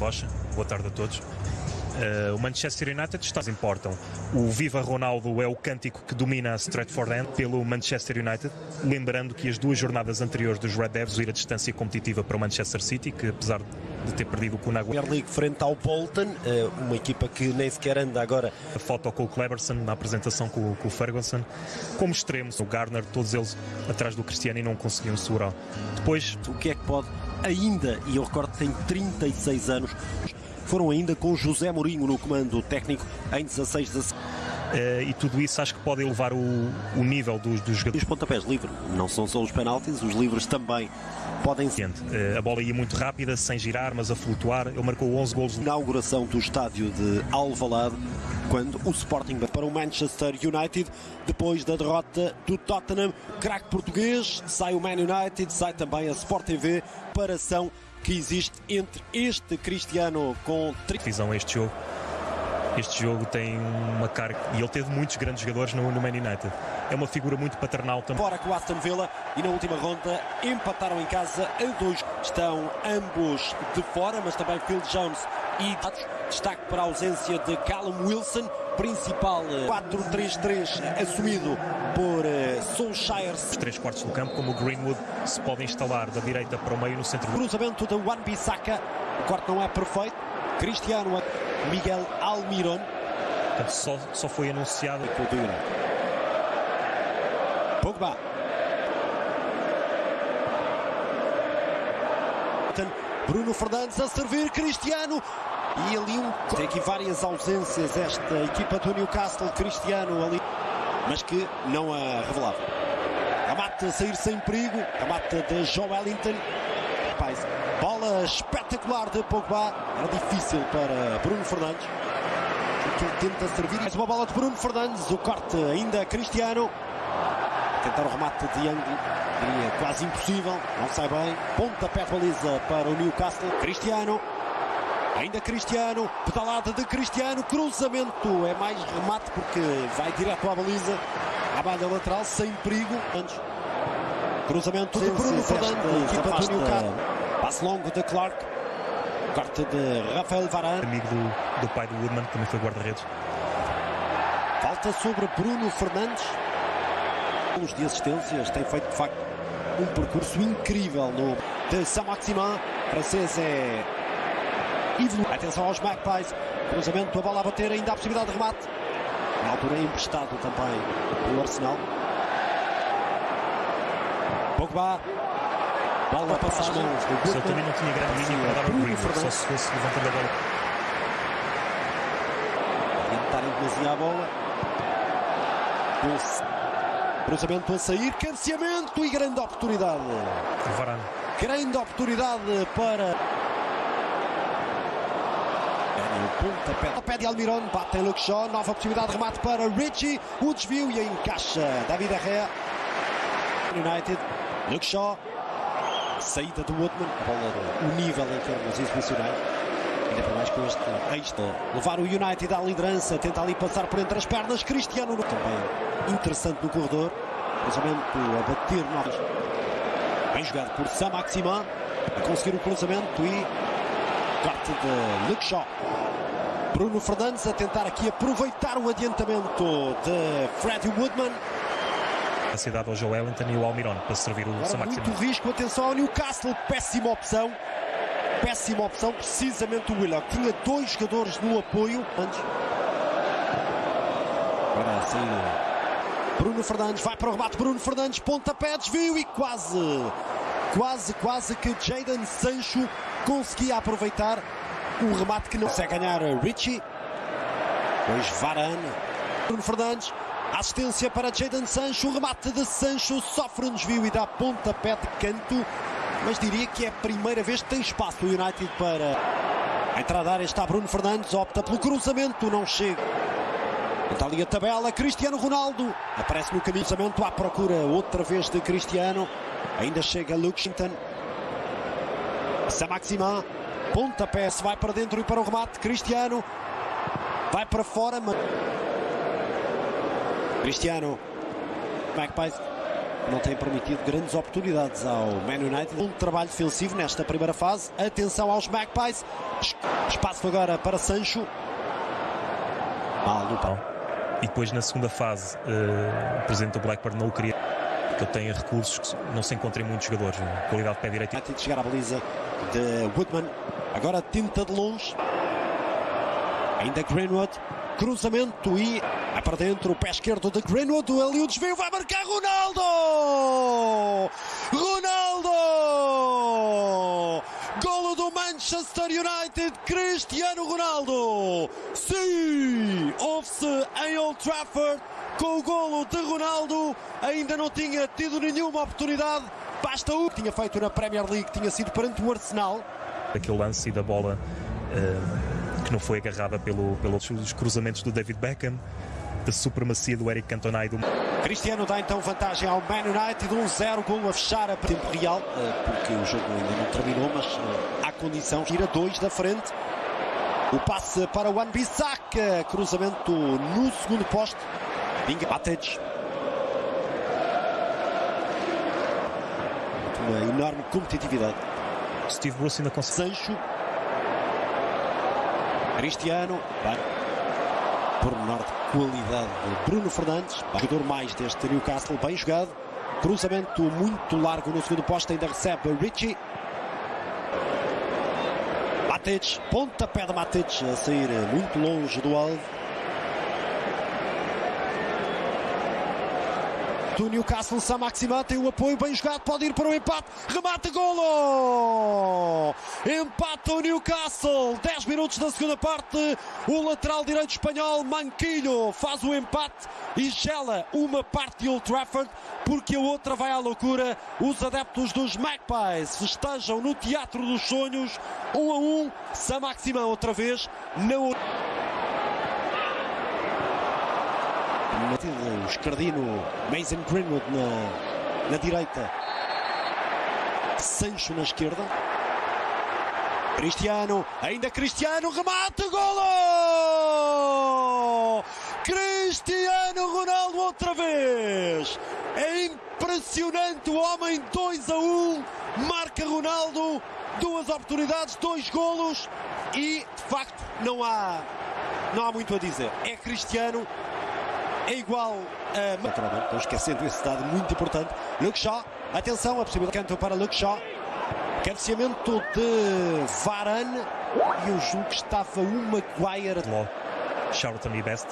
Rocha. Boa tarde a todos. Uh, o Manchester United está importam. O Viva Ronaldo é o cântico que domina a Stratford End pelo Manchester United, lembrando que as duas jornadas anteriores dos Red Devils ir a distância competitiva para o Manchester City, que apesar de ter perdido o Kun Premier League frente ao Bolton, uh, uma equipa que nem sequer anda agora. A foto com o Cleberson na apresentação com, com o Ferguson, como extremos, o Garner, todos eles atrás do Cristiano e não conseguiam segurar. Depois, o que é que pode ainda, e eu recordo que tem 36 anos, foram ainda com José Mourinho no comando técnico em 16 de Uh, e tudo isso acho que pode elevar o, o nível dos, dos jogadores. E os pontapés livres, não são só os penaltis, os livres também podem ser. Uh, a bola ia muito rápida, sem girar, mas a flutuar. Ele marcou 11 golos. Inauguração do estádio de Alvalade, quando o Sporting para o Manchester United, depois da derrota do Tottenham, craque português, sai o Man United, sai também a Sport TV, São que existe entre este Cristiano com visão este jogo. Este jogo tem uma carga e ele teve muitos grandes jogadores no, no Man United. É uma figura muito paternal também. Fora com o Aston Villa e na última ronda empataram em casa a dois. Estão ambos de fora, mas também Phil Jones e destaque para a ausência de Callum Wilson, principal 4-3-3 eh, assumido por uh, Solskjaer. Os três quartos do campo, como o Greenwood, se pode instalar da direita para o meio no centro. Cruzamento de Wan Bissaka, o corte não é perfeito. Cristiano Miguel Almiron. Só, só foi anunciado. Pogba. Bruno Fernandes a servir Cristiano e ali um... tem aqui várias ausências esta equipa do Newcastle Cristiano ali mas que não a revelava Amate a sair sem perigo Amate de Joe Bola espetacular de Pogba. Era difícil para Bruno Fernandes. Tenta servir mais uma bola de Bruno Fernandes. O corte ainda Cristiano. Tentar o remate de ângulo quase impossível. Não sai bem. Pontapé de baliza para o Newcastle. Cristiano. Ainda Cristiano, pedalada de Cristiano, cruzamento, é mais remate porque vai direto à baliza, à balha lateral, sem perigo. Antes, cruzamento de Bruno Fernandes, equipa do Newcastle. Passe longo de Clark, corte de Rafael Varane. Amigo do, do pai do Woodman, que também foi guarda-redes. Falta sobre Bruno Fernandes. Os de assistências tem feito de facto um percurso incrível no de Saint-Maximin. Francês é Atenção aos Magpies. Cruzamento, a bola a bater, ainda há possibilidade de remate. Na altura é emprestado também pelo Arsenal. Pogba. Bola passa as mãos. Se ele também não tinha grande linha para dar ao Greenwood, só se fosse levantando a bola. Tentar demasiado a bola. Cruzamento a sair, cansamento e grande oportunidade. Varane. Grande oportunidade para pontapé. Pé de Almiron, bate em Luke Shaw, nova possibilidade de remate para Richie, o desvio e encaixa David Arrea. United, Luke Shaw, saída do Woodman, a bola o nível em termos exibicionais. Ainda para mais com este extra. Levar o United à liderança, tenta ali passar por entre as pernas. Cristiano também interessante no corredor. Cruzamento a bater novos. Bem jogado por Sam Maxima. A conseguir o cruzamento e corte de Luke Shaw. Bruno Fernandes a tentar aqui aproveitar o adiantamento de Freddy Woodman. A cidade ao Joe Wellington e o Almiron para servir o Agora Muito risco, atenção ao Newcastle, péssima opção. Péssima opção, precisamente o Willock. Tinha dois jogadores no apoio antes. Agora assim, Bruno Fernandes vai para o rebate. Bruno Fernandes, pontapé, desvio e quase, quase, quase que Jadon Sancho conseguia aproveitar o remate que não consegue ganhar Richie. Pois Varane. Bruno Fernandes. Assistência para Jadon Sancho. Remate de Sancho sofre um desvio e dá pontapé de canto. Mas diria que é a primeira vez que tem espaço o United para a entrada da área. Está Bruno Fernandes. Opta pelo cruzamento. Não chega. Está ali a tabela. Cristiano Ronaldo. Aparece no caminho. Cruzamento à procura outra vez de Cristiano. Ainda chega Luxington. Saint-Maximin. Pontapé se vai para dentro e para o remate. Cristiano vai para fora. Cristiano. Magpies não tem permitido grandes oportunidades ao Man United. Um trabalho defensivo nesta primeira fase. Atenção aos Magpies. Espaço agora para Sancho. Mal no pau. E depois na segunda fase, uh, o presidente do Blackburn não o queria que ele tenha recursos que não se encontrem muitos jogadores. Qualidade de pé direito. Ter de chegar à baliza de Woodman. Agora tinta de longe. Ainda Greenwood. Cruzamento e é para dentro o pé esquerdo de Greenwood. Ali o desvio vai marcar Ronaldo! Ronaldo! Golo do Manchester United, Cristiano Ronaldo! Sim! Ouve-se em Old Trafford com o golo de Ronaldo. Ainda não tinha tido nenhuma oportunidade. Basta o que tinha feito na Premier League, tinha sido perante o Arsenal. Aquele lance da bola. Uh que não foi agarrada pelo, pelos cruzamentos do David Beckham, da supremacia do Eric Cantona e do... Cristiano dá então vantagem ao Man United, 1-0, gol a fechar a tempo real, eh, porque o jogo ainda não terminou, mas eh, há condição, tira dois da frente. O passe para o Wan-Bissaka, cruzamento no segundo poste, Vinga Batage. Uma enorme competitividade. Steve Bruce ainda consegue. Sancho Cristiano, por menor de qualidade de Bruno Fernandes, jogador mais deste Newcastle, bem jogado. Cruzamento muito largo no segundo posto, ainda recebe Richie. Matic, pontapé de Matic a sair muito longe do alvo. Do Newcastle, Samaxima tem o apoio bem jogado, pode ir para o empate, remata, golo! Empata o Newcastle, 10 minutos da segunda parte, o lateral direito espanhol Manquilho faz o empate e gela uma parte de Old Trafford, porque a outra vai à loucura. Os adeptos dos Magpies festejam no Teatro dos Sonhos, 1 um a 1, um, Samaxima outra vez, não o escardino Mason Greenwood na, na direita, Sancho na esquerda. Cristiano, ainda Cristiano, remate, golo! Cristiano Ronaldo outra vez! É impressionante o homem, 2 a 1, um, marca Ronaldo, duas oportunidades, dois golos e de facto não há, não há muito a dizer. É Cristiano, é igual a. Naturalmente, estou esquecendo esse dado muito importante. Luke Shaw, atenção, a possibilidade canto para Luke Shaw. Cabeceamento de Varane e o jogo que estava o Maguire. Charlton e Best.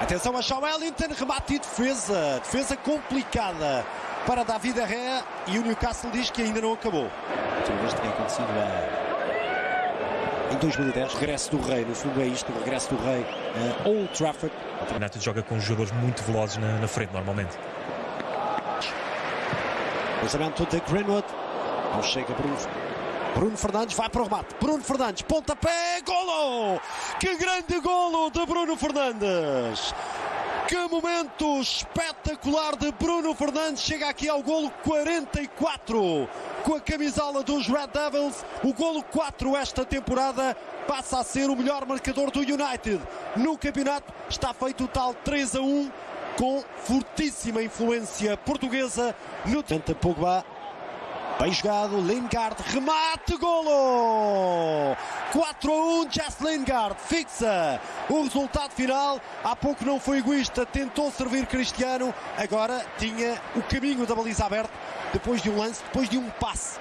Atenção a Shaw Wellington, remate e defesa. Defesa complicada para David Herrera e o Newcastle diz que ainda não acabou. Outra vez tinha acontecido a em 2010, regresso do Rei, no fundo é isto, o regresso do Rei a Old Trafford. O United joga com jogadores muito velozes na, na frente, normalmente. Lançamento de Greenwood. Não chega Bruno. Bruno Fernandes vai para o remate. Bruno Fernandes, pontapé, golo! Que grande golo de Bruno Fernandes! Que momento espetacular de Bruno Fernandes. Chega aqui ao golo 44 com a camisola dos Red Devils. O golo 4 esta temporada passa a ser o melhor marcador do United no campeonato. Está feito o tal 3 a 1 com fortíssima influência portuguesa no Tenta Pogba. Bem jogado, Lingard, remate, golo! 4 a 1, Jess Lingard fixa o resultado final. Há pouco não foi egoísta, tentou servir Cristiano, agora tinha o caminho da baliza aberta depois de um lance, depois de um passe